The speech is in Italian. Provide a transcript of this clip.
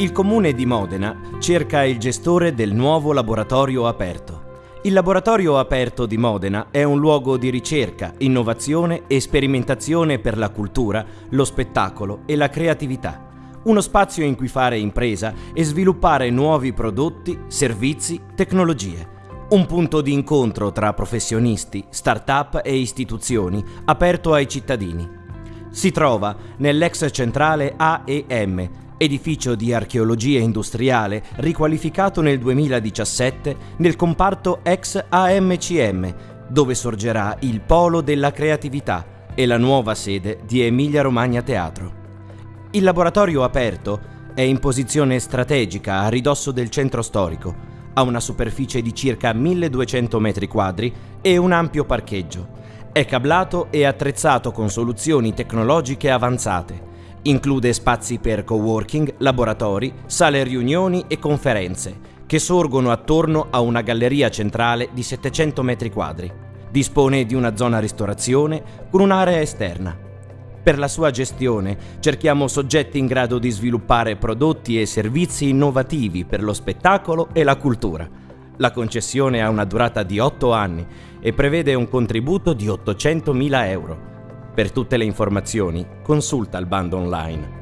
Il comune di Modena cerca il gestore del nuovo laboratorio aperto. Il laboratorio aperto di Modena è un luogo di ricerca, innovazione e sperimentazione per la cultura, lo spettacolo e la creatività. Uno spazio in cui fare impresa e sviluppare nuovi prodotti, servizi, tecnologie. Un punto di incontro tra professionisti, start-up e istituzioni, aperto ai cittadini. Si trova nell'ex centrale AEM, edificio di archeologia industriale riqualificato nel 2017 nel comparto ex AMCM, dove sorgerà il Polo della Creatività e la nuova sede di Emilia Romagna Teatro. Il laboratorio aperto è in posizione strategica a ridosso del centro storico, ha una superficie di circa 1200 metri quadri e un ampio parcheggio. È cablato e attrezzato con soluzioni tecnologiche avanzate Include spazi per coworking, laboratori, sale riunioni e conferenze, che sorgono attorno a una galleria centrale di 700 metri quadri. Dispone di una zona ristorazione con un'area esterna. Per la sua gestione cerchiamo soggetti in grado di sviluppare prodotti e servizi innovativi per lo spettacolo e la cultura. La concessione ha una durata di 8 anni e prevede un contributo di 800.000 euro. Per tutte le informazioni consulta il bando online